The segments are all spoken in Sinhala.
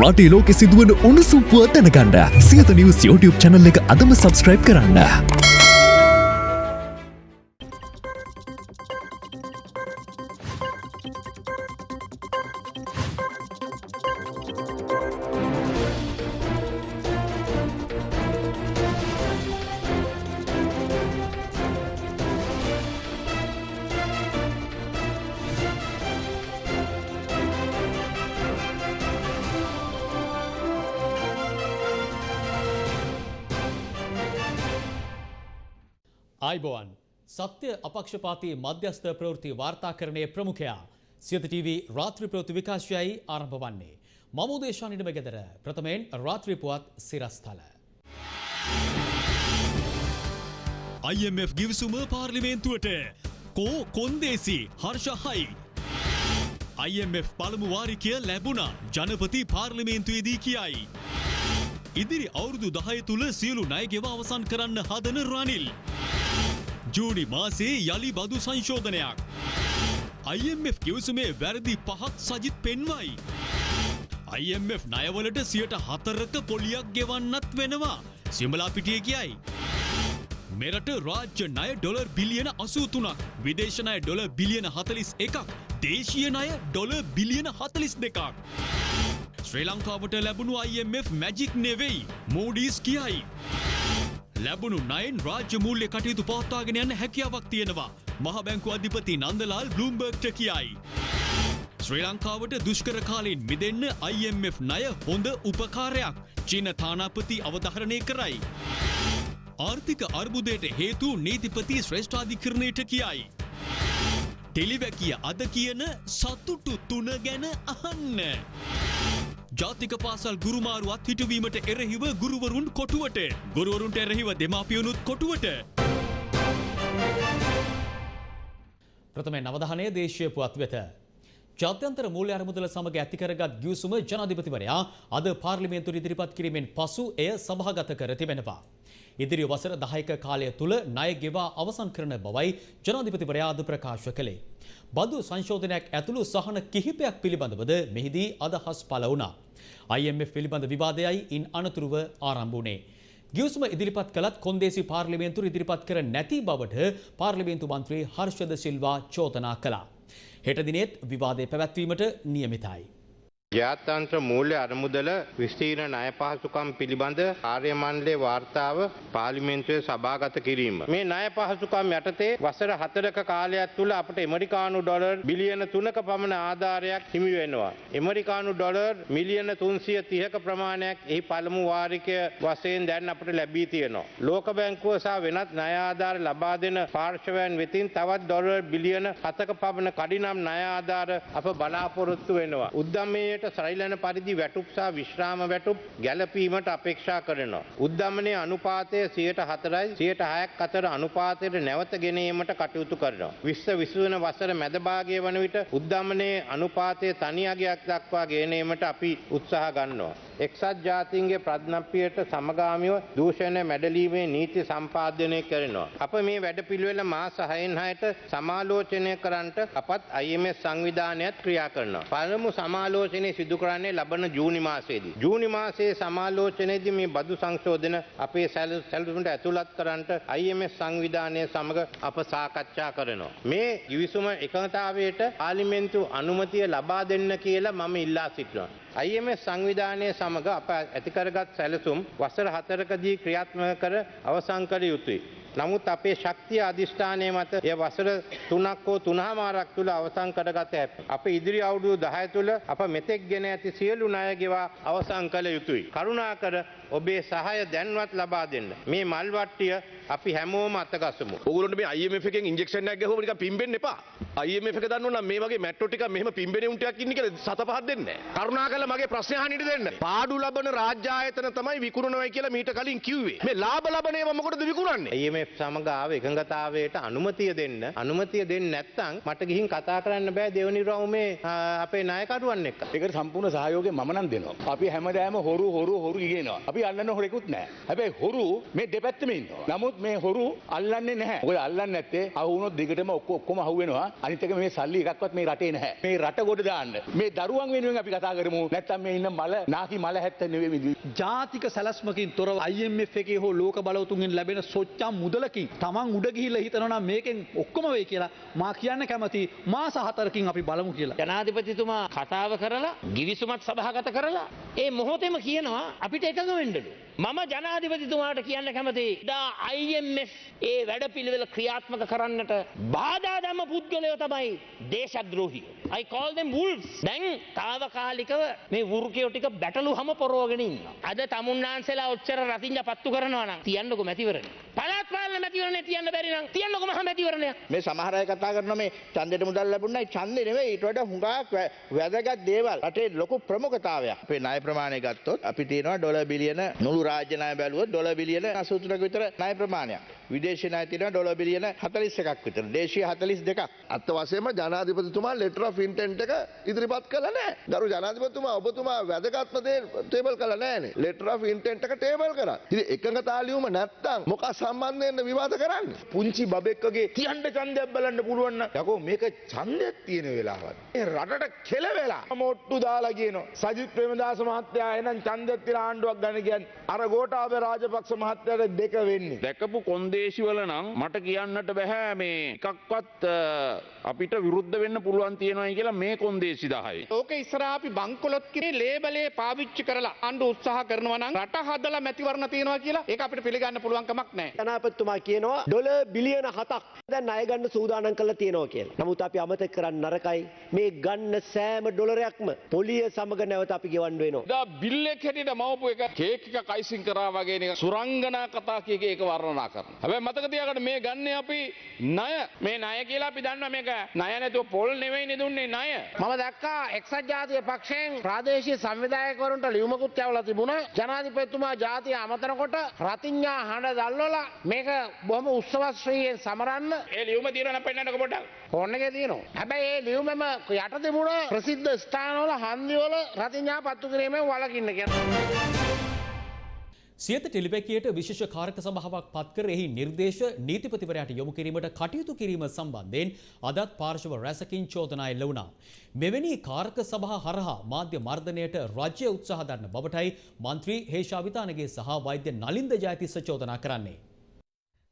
රටේ ලෝකෙ සිදුවන උණුසුම් පුවත් දැනගන්න සියත නිවස් YouTube channel එක අදම subscribe කරන්න. අපක්ෂපාති මධ්‍යස්ථ ප්‍රවෘත්ති වාර්තාකරණය ප්‍රමුඛයා සියත TV රාත්‍රී ප්‍රවෘත්ති විකාශයයි ආරම්භ වන්නේ. මම උදේශා නිඩම ගෙදර ප්‍රථමයෙන් රාත්‍රී පුවත් සිරස්ථල. IMF ගිවිසුම පාර්ලිමේන්තුවට කෝ කොන්දේසි හර්ෂහයි. IMF පළමු වාරිකය ලැබුණා ජනපති පාර්ලිමේන්තුවේදී කියයි. ඉදිරි අවුරුදු දහය තුළ සියලු ණයගෙව අවසන් කරන්න හදන රනිල්. ජූනි මාසේ යළි බදු සංශෝධනයක්. IMF කිවසුමේ වැරදි පහක් සජිත් පෙන්වයි. IMF ණයවලට සියට හතරක පොලියක් ගෙවන්නත් වෙනවා සිමලා පිටිය කියයි. මෙරට රාජ්‍ය ණය ඩොලර් බිලියන අසූතුනක් විදේශනය ඩොල බිලියන හතලිස් එකක් දේශීය ණය ඩොල බිලියන හතලිස් දෙකක්. ශ්‍රී ලංකාවට ලැබුණු IMF මැජික් නෙවෙයි මෝඩීස් කියයි. ලැබුණු නයින් රාජ්‍ය මූල්‍ය කටයුතු පවත්වාගෙන යන්න හැකියාවක් තියෙනවා. මහ බැංකු අධිපති නන්දලාල් බ්ලූම්බර්ග්ට කියයි. ශ්‍රී ලංකාවට දුෂ්කර කාලයෙන් මිදෙන්න IMF ණය හොඳ උපකාරයක් චීන තානාපති අවධහරණය කරයි. ආර්ථික අර්බුදයට හේතු නීතිපති ශ්‍රේෂ්ඨාධිකරණයට කියයි. ටෙලිවැකිය අද කියන සතුටු තුන ගැන අහන්න. ජාතික පාසල් ගුරුමාරුවත් හිටවීමට එරෙහිව ගුරුවරුන් කොටුවට ගුරුවරුන්ට එරෙහිව දෙමාපියනුත් කොටුවට. ප්‍රථමයෙන් අවධානය දේශීය පුවත් වෙත. ජාත්‍යන්තර මූල්‍ය අරමුදල සමග ඇතිකරගත් ගිවිසුම ජනාධිපතිවරයා අද පාර්ලිමේන්තුවට ඉදිරිපත් කිරීමෙන් පසු එය සභාගත කර තිබෙනවා. ඉදිරි වසර 10ක කාලය තුල ණය ගෙවා අවසන් කරන බවයි ජනාධිපතිවරයා අද ප්‍රකාශ කළේ. බදු සංශෝධනයක් ඇතුළු සහන කිහිපයක් පිළිබඳවද මෙහිදී අදහස් පළ වුණා. IMF පිළිබඳ විවාදයයි ඉන් අනතුරුව ආරම්භ වුණේ. ගිවිසුම ඉදිරිපත් කළත් කොන්දේසි පාර්ලිමේන්තුව ඉදිරිපත් කර නැති බවට පාර්ලිමේන්තු මන්ත්‍රී හර්ෂද සිල්වා චෝදනා කළා. හෙට දිනෙත් විවාදය පැවැත්වීමට නියමිතයි. ජාත්‍යන්ත්‍ර මූල්‍ය අරමුදල විස්තීර්ණ ණය පහසුකම් පිළිබඳ කාර්ය මණ්ඩලයේ වාර්තාව පාර්ලිමේන්තුවේ සභාගත කිරීම. මේ ණය පහසුකම් යටතේ වසර 4ක කාලයක් තුල අපට ඇමරිකානු ඩොලර් බිලියන 3ක පමණ ආධාරයක් හිමි වෙනවා. ඇමරිකානු ඩොලර් මිලියන 330ක ප්‍රමාණයක් එහි පළමු වාරිකය වශයෙන් දැන් අපට ලැබී තියෙනවා. ලෝක බැංකුව සහ වෙනත් ණය ආධාර ලබා දෙන පාර්ශවයන් වෙතින් තවත් ඩොලර් බිලියන 7ක පමණ කඩිනම් ණය ආධාර අප බලාපොරොත්තු වෙනවා. උද්දමයේ යට සරිලන පරිදි වැටුප් සහ විශ්‍රාම වැටුප් ගැලපීමට අපේක්ෂා කරනවා. උද්දමනය අනුපාතය සියයට හතරයි සියයට හයක් අතර අනුපාතයට නැවත ගෙනීමට කටයුතු කරනවා. විශ්ව විසුවන වසර මැදභාගය වන විට උද්දමනයේ අනුපාතය තනියගයක් දක්වා ගේනීමට අපි උත්සාහ ගන්නවා. එක්සත් ජාතීන්ගේ ප්‍රඥප්තියට සමගාමීව දූෂණය මැඩලීමේ නීති සම්පාදනය කරනවා. අප මේ වැඩපිළිවෙල මාස 6න් 6ට සමාලෝචනය කරන්නට අපත් IMF සංවිධානයත් ක්‍රියා කරනවා. පළමු සමාලෝචනය සිදු කරන්නේ ලබන ජූනි මාසයේදී. ජූනි මාසයේ සමාලෝචනයේදී මේ බදු සංශෝධන අපේ සැලසුමට ඇතුළත් කරන්නට IMF සංවිධානය සමග අප සාකච්ඡා කරනවා. මේ ගිවිසුම එකඟතාවයට පාර්ලිමේන්තු අනුමැතිය ලබා දෙන්න කියලා මම ඉල්ලා සිටිනවා. IMF සංවිධානය සමග අප ඇතිකරගත් සැලසුම් වසර හතරකදී ක්‍රියාත්මක කර අවසන් කළ යුතුයි. නමුත් අපේ ශක්තිය අධිෂ්ඨානය මත එය වසර තුනක් හෝ තුනහමාරක් තුළ අවසන් කරගත හැක. අප ඉදිරි අවුරුදු 10 තුළ අප මෙතෙක් ගෙන ඇති සියලු ණය ගෙවා අවසන් කළ යුතුයි. කරුණාකර ඔබේ සහාය දැන්වත් ලබා දෙන්න. මේ මල් වට්ටිය අපි හැමෝම අතගසමු. ඔගොල්ලන්ට මේ IMF එකෙන් ඉන්ජෙක්ෂන් එකක් ගහුවම නිකන් පිම්බෙන්න එපා. IMF එක දන්නවනම් මේ වගේ මැට්‍රෝ ටිකක් මෙහෙම පිම්බෙන උන් ටිකක් ඉන්නේ කියලා සත පහක් දෙන්නේ නැහැ. කරුණාකරලා මගේ ප්‍රශ්නේ අහන්න ඉඩ දෙන්න. පාඩු ලබන රාජ්‍ය ආයතන තමයි විකුණනවයි කියලා මීට කලින් කිව්වේ. මේ ලාභ ලබන ඒවා මොකටද විකුණන්නේ? IMF සමග ආව එකඟතාවයට අනුමතිය දෙන්න. අනුමතිය දෙන්නේ නැත්නම් මට ගිහින් කතා කරන්න බෑ දෙවනි රවුමේ අපේ නායකරුවන් එක්ක. ඒකට සම්පූර්ණ සහයෝගය මම නම් දෙනවා. අපි හැමදාම හොරු හොරු හොරු ඉගෙනවා. අපි අල්ලන්න හොරෙකුත් නෑ. හැබැයි හොරු මේ දෙපැත්තම ඉන්නවා. නමුත් මේ හොරු අල්ලන්නේ නැහැ. මොකද අල්ලන්නේ නැත්තේ අහුනොත් දිගටම ඔක්කො ඔක්කොම අහුවෙනවා. අනිත් එක මේ සල්ලි එකක්වත් මේ රටේ නැහැ. මේ රට ගොඩ දාන්න. මේ දරුවන් වෙනුවෙන් අපි කතා කරමු. නැත්තම් මේ ඉන්න මල නාකි මල හැත්ත නෙවෙයි ජාතික සැලස්මකින් තොරව IMF එකේ හෝ ලෝක බලවතුන්ගෙන් ලැබෙන සොච්චම් මුදලකින් තමන් උඩ ගිහිල්ලා හිතනවා නම් මේකෙන් ඔක්කොම වෙයි කියලා මා කියන්න කැමති මාස හතරකින් අපි බලමු කියලා. ජනාධිපතිතුමා කතාව කරලා ගිවිසුමත් සභාගත කරලා ඒ මොහොතෙම කියනවා අපිට එකඟ වෙන්නලු. මම ජනාධිපතිතුමාට කියන්න කැමති දා IMF ඒ වැඩ පිළිවෙල ක්‍රියාත්මක කරන්නට බාධාදම පුද්ගලයෝ තමයි දේශද්‍රෝහි. I call them wolves. දැන් තාවකාලිකව මේ වෘකයෝ ටික බැටලු හම පොරෝගෙන ඉන්නවා. අද තමුන්නාන්සලා ඔච්චර රතිංජ පත්තු කරනවා නම් තියන්නකො මැතිවරණ. පළාත් පාලන මැතිවරණේ තියන්න බැරි නම් තියන්නකො මහ මැතිවරණයක්. මේ සමහර අය කතා කරනවා මේ ඡන්දෙට මුදල් ලැබුණයි ඡන්දෙ නෙවෙයි ඊට වඩා හුඟක් වැදගත් දේවල් රටේ ලොකු ප්‍රමුඛතාවයක් අපේ ණය ප්‍රමාණය ගත්තොත් අපි තියෙනවා ඩොලර් බිලියන මුළු රාජ්‍ය ණය බැලුවොත් ඩොලර් බිලියන 83ක විතර ණය ප්‍රමාණයක් විදේශී ණය තියෙනවා ඩොලර් බිලියන 41ක් විතර දේශීය 42ක් අත්ත වශයෙන්ම ජනාධිපතිතුමා ලෙටර් ඔෆ් ඉන්ටෙන්ට් එක ඉදිරිපත් කළා නෑ. ගරු ජනාධිපතිතුමා ඔබතුමා වැදගත්ම දේ ටේබල් කළා නෑනේ. ලෙටර් ඔෆ් ඉන්ටෙන්ට් එක ටේබල් කරා. ඉතින් එකඟතා ලියුම නැත්තම් මොකක් සම්බන්ධයෙන් විවාද කරන්නේ? පුංචි බබෙක්කගේ තියන්න ඡන්දයක් බලන්න පුළුවන් නම් යකෝ මේක ඡන්දයක් තියෙන වෙලාවක්. මේ රටට කෙල වෙලා මොට්ටු දාලා කියනවා. සජිත් ප්‍රේමදාස මහත්තයා එනම් ඡන්දයක් තියලා ආණ්ඩුවක් ගන්න කියන්නේ අර ගෝඨාභය රාජපක්ෂ මහත්තයාට දෙක වෙන්නේ. දැකපු කොන්දේසිවල නම් මට කියන්නට බැහැ මේ එකක්වත් අපිට විරුද්ධ වෙන්න පුළුවන් තියෙනවයි කියලා මේ කොන්දේසි දහයි. ඕක ඉස්සරහා අපි බංකොලොත් කිරේ ලේබලේ පාවිච්චි කරලා ආණ්ඩු උත්සාහ කරනවා නම් රට හදලා මැතිවරණ තියනවා කියලා ඒක අපිට පිළිගන්න පුළුවන් කමක් නැහැ. ජනාධිපතිතුමා කියනවා ඩොලර් බිලියන 7ක් දැන් ණය ගන්න සූදානම් කරලා තියෙනවා කියලා. නමුත් අපි අමතක කරන්න නරකයි මේ ගන්න සෑම ඩොලරයක්ම පොලිය සමග නැවත අපි ගෙවන්න වෙනවා. දා බිල්ලෙක් හැටියට මවපු එක කේක් එක කයිසින් කරා වගේ නිකන් සුරංගනා කතා කියක ඒක වර්ණනා කරනවා. හැබැයි මතක තියාගන්න මේ ගන්නේ අපි ණය. මේ ණය කියලා අපි දන්නවා මේක ණය නැතුව පොල් නෙවෙයිනේ දුන්නේ ණය. මම දැක්කා එක්සත් ජාතික පක්ෂයෙන් ප්‍රාදේශීය සංවිධායකවරුන්ට ලියුමකුත් යවලා තිබුණා. ජනාධිපතිතුමා ජාතිය අමතනකොට රතිඤ්ඤා හඬ දැල්වලා මේක බොහොම උත්සවශ්‍රීයෙන් සමරන්න ඒ ලියුම පෙන්නන්නකො පොඩ්ඩක්. ෆෝන් එකේ තියෙනවා. හැබැයි ඒ ලියුමෙම යට තිබුණ ප්‍රසිද්ධ ස්ථානවල හන්දිවල රතිඤ්ඤා පත්තු කිරීමෙන් වළකින්න කියලා. සියත ටෙලිපැකියට විශේෂ කාරක සභාවක් පත්කර එහි නිර්දේශ නීතිපතිවරයාට යොමු කිරීමට කටයුතු කිරීම සම්බන්ධයෙන් අදත් පාර්ශව රැසකින් චෝදනා එල්ල වුණා. මෙවැනි කාරක සභා හරහා මාධ්‍ය මර්ධනයට රජ්‍ය උත්සාහ දරන බවටයි මන්ත්‍රී හේෂාවිතානගේ සහ වෛද්‍ය නලින්ද ජයතිස්ස චෝදනා කරන්නේ.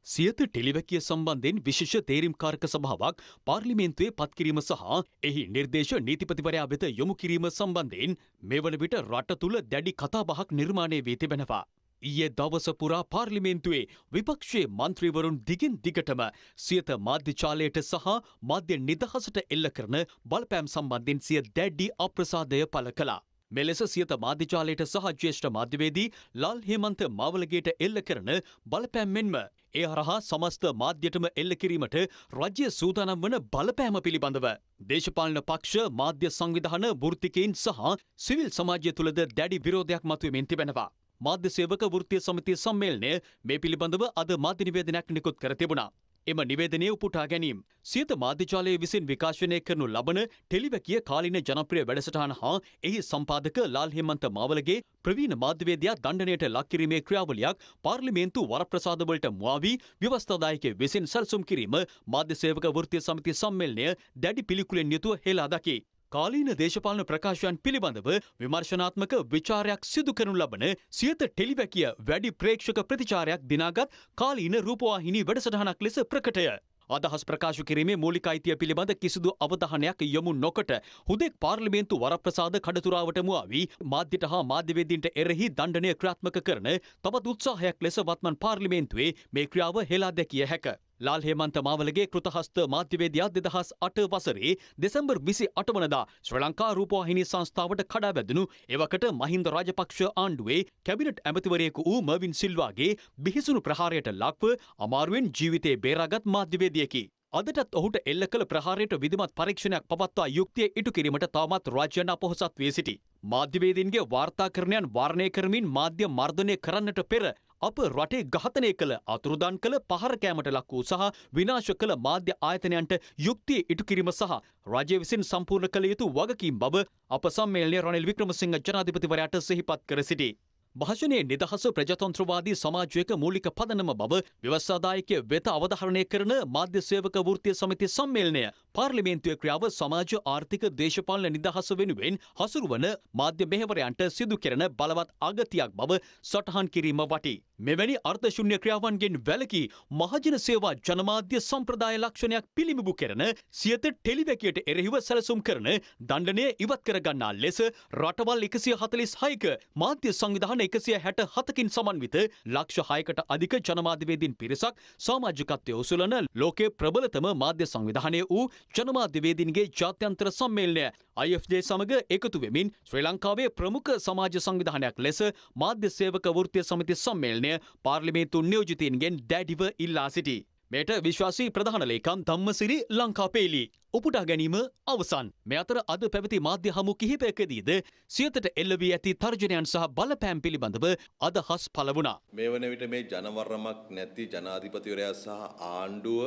සියත ටෙලිවැකිය සම්බන්ධයෙන් විශේෂ තේරීම්කාරක සභාවක් පාර්ලිමේන්තුවේ පත්කිරීම සහ එහි නිර්දේශ නීතිපතිවරයා වෙත යොමු කිරීම සම්බන්ධයෙන් මෙවන විට රට තුළ දැඩි කතාබහක් නිර්මාණය වී තිබෙනවා. ඊයේ දවස පුරා පාර්ලිමේන්තුවේ විපක්ෂයේ මන්ත්‍රීවරුන් දිගින් දිගටම සියත මාධ්‍යචාලයට සහ මාධ්‍ය නිදහසට එල්ල කරන බලපෑම් සම්බන්ධයෙන් සිය දැඩ්ඩි අප්‍රසාදය පළ කළා. මෙලෙස සියත මාධ්‍යචාලයට සහ ජ්‍යෙෂ්ඨ මාධ්‍යවේදී ලාල් හේමන්ත මාවලගේට එල්ල කරන බලපෑම් මෙන්ම ඒ හරහා සමස්ත මාධ්‍යටම එල්ල කිරීමට රජ්‍ය සූදානම් වන බලපෑම පිළිබඳව. දේශපාලන පක්ෂ මාධ්‍ය සංවිධාන වෘත්තිකයින් සහ සිවිල් සමාජය තුළද දැඩි විරෝධයක් මතුවමින් තිබෙනවා. මාධ්‍ය සේවක වෘත්තීය සමිතිය සම්මේලනය මේ පිළිබඳව අද මාධ්‍ය නිවේදනයක් නිකුත් කර තිබුණා. එම නිවේදනය උපුටා ගැනීම. සියත මාධ්‍යචාලය විසින් විකාශනය කරනු ලබන ටෙලිවැකිය කාලින ජනප්‍රිය වැඩසටහන හා එහි සම්පාදක ලාල් හෙමන්ත මාවලගේ ප්‍රවීණ මාධ්‍යවේදයා දණ්ඩනයට ලක්කිරීමේ ක්‍රියාවලියක් පාර්ලිමේන්තු වරප්‍රසාදවලට මුවාවී ව්‍යවස්ථාදායක විසින් සැලසුම් කිරීම මාධ්‍ය සේවක වෘත්තීය සමිතිය සම්මේලනය දැඩි පිළිකුලෙන් යුතුව හෙලා දකි. කාලීන දේශපාලන ප්‍රකාශයන් පිළිබඳව විමර්ශනාත්මක විචාරයක් සිදු කරනු ලබන සියත ටෙලිවැකිය වැඩි ප්‍රේක්ෂක ප්‍රතිචාරයක් දිනාගත් කාලීන රූපවාහිනී වැඩසටහනක් ලෙස ප්‍රකටය. අදහස් ප්‍රකාශ කිරීමේ මූලික අයිතිය පිළිබඳ කිසිදු අවධානයක් යොමු නොකොට හුදෙක් පාර්ලිමේන්තු වරප්‍රසාද කඩතුරාවට මුවාවී මාධ්‍යට හා මාධ්‍යවේදීන්ට එරෙහි දණ්ඩනය ක්‍රියාත්මක කරන තවත් උත්සාහයක් ලෙස වත්මන් පාර්ලිමේන්තුවේ මේ ක්‍රියාව හෙලා දැකිය හැක. ලාල් හේමන්ත මාවලගේ කෘතහස්ත මාධ්‍යවේදයා දෙදහස් අට වසරේ දෙසැම්බර් විසි අටවනදා ශ්‍ර ලංකා රූපවාහිනී සංස්ථාවට කඩා වැදනු එවකට මහින්ද රාජපක්ෂ ආණ්ඩුවේ කැබිනට් ඇමතිවරයෙකු වූ මර්වින් සිල්වාගේ බිහිසුණු ප්‍රහාරයට ලක්ව අමාරුවෙන් ජීවිතේ බේරාගත් මාධ්‍යවේදියකි. අදටත් ඔහුට එල්ල කළ ප්‍රහාරයට විධමත් පරීක්ෂණයක් පවත්වා යුක්තිය ඉටු කිරීමට තවමත් රාජ්‍යයන් අපොහොසත් වී සිටි. මාධ්‍යවේදීන්ගේ වාර්තාකරණයන් වාරණය කරමින් මාධ්‍ය මර්ධනය කරන්නට පෙර අප රටේ ඝාතනය කළ අතුරුදන් කළ පහරකෑමට ලක් වූ සහ විනාශ කළ මාධ්‍ය ආයතනයන්ට යුක්තිය ඉටු කිරීම සහ රජය විසින් සම්පූර්ණ කළ යුතු වගකීම් බව අප සම්මේලනය රනිල් වික්‍රමසිංහ ජනාධිපතිවරයාට සිහිපත් කර සිටි. භාෂණයේ නිදහස ප්‍රජතන්ත්‍රවාදී සමාජයක මූලික පදනම බව ව්‍යවස්සාදායකය වෙත අවධාරණය කරන මාධ්‍ය සේවක වෘත්තිය සමිති සම්මේලනය පාර්ලිමේන්තුවේ ක්‍රියාව සමාජ ආර්ථික දේශපාලන නිදහස වෙනුවෙන් හසුරුවන මාධ්‍ය මෙහෙවරයන්ට සිදු කෙරෙන බලවත් අගතියක් බව සටහන් කිරීම වටී. මෙවැනි අර්ථශුන්‍ය ක්‍රියාවන්ගෙන් වැලකී මහජන සේවා ජනමාධ්‍ය සම්ප්‍රදාය ලක්ෂණයක් පිළිබිඹු කරන සියත ටෙලිවැකියට එරෙහිව සැලසුම් කරන දණ්ඩනය ඉවත් කරගන්නා ලෙස රටවල් එකසිය හතලිස් හයික මාධ්‍ය සංවිධාන එකසිය හැට හතකින් සමන්විත ලක්ෂ හයකට අධික ජනමාධ්‍යවේදීන් පිරිසක් සාමාජිකත්වය උසුලන ලෝකේ ප්‍රබලතම මාධ්‍ය සංවිධානය වූ ජනමාධ්‍යවේදීන්ගේ ජාත්‍යන්තර සම්මේලනය IFJ සමග එකතු වෙමින් ශ්‍රී ලංකාවේ ප්‍රමුඛ සමාජ සංවිධානයක් ලෙස මාධ්‍ය සේවක වෘත්තිය සමිති සම්මේලනය පාර්ලිමේන්තු නියෝජිතීන්ගෙන් දැඩිව ඉල්ලා සිටි. මෙයට විශ්වාසී ප්‍රධාන ලේකම් ධම්මසිරි ලංකාපේලි. උපුටා ගැනීම අවසන්. මෙ අතර අද පැවති මාධ්‍ය හමු කිහිපයකදීද සියතට එල්ලවී ඇති තර්ජනයන් සහ බලපෑම් පිළිබඳව අදහස් පළ වුණා. මේ වන විට මේ ජනවරමක් නැති ජනාධිපතිවරයා සහ ආණ්ඩුව